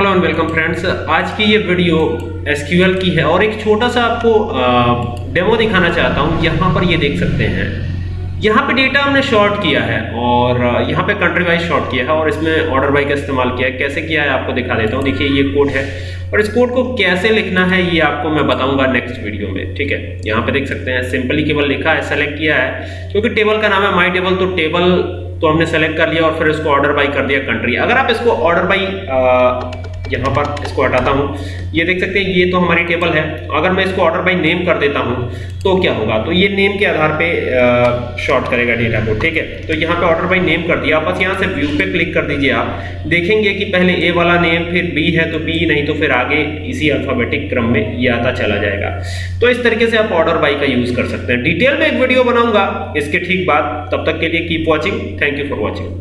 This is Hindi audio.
हेलो एंड वेलकम फ्रेंड्स आज की ये वीडियो एसक्यूएल की है और एक छोटा सा आपको डेमो दिखाना चाहता हूँ। यहाँ पर ये देख सकते हैं। यहाँ पे डेटा हमने शॉर्ट किया है और यहाँ पे कंट्री वाइज शॉर्ट किया है और इसमें ऑर्डर बाई का इस्तेमाल किया है। कैसे किया है आपको दिखा देता हूँ। देखिए, ये कोड है और इस कोड को कैसे लिखना है, ये आपको मैं बताऊँगा नेक्स्ट वीडियो में, ठीक है? यहाँ पे देख सकते हैं सिंपली केवल लिखा है सेलेक्ट किया है। क्योंकि टेबल का नाम है माई टेबल तो टेबल तो हमने सेलेक्ट कर लिया और फिर इसको ऑर्डर बाई कर दिया कंट्री अगर आप इसको ऑर्डर बाई यहाँ पर इसको हटाता हूँ। ये देख सकते हैं ये तो हमारी टेबल है। अगर मैं इसको ऑर्डर बाई नेम कर देता हूँ तो क्या होगा? तो ये नेम के आधार पे शॉर्ट करेगा डेटा को, ठीक है? तो यहाँ पे ऑर्डर बाई नेम कर दिया। बस यहाँ से व्यू पे क्लिक कर दीजिए आप। देखेंगे कि पहले ए वाला नेम फिर बी है तो बी नहीं तो फिर आगे इसी अल्फ़ाबेटिक क्रम में ये आता चला जाएगा। तो इस तरीके से आप ऑर्डर बाई का यूज़ कर सकते हैं। डिटेल में एक वीडियो बनाऊँगा। इसके ठीक बाद। तब तक के लिए keep watching thank you for watching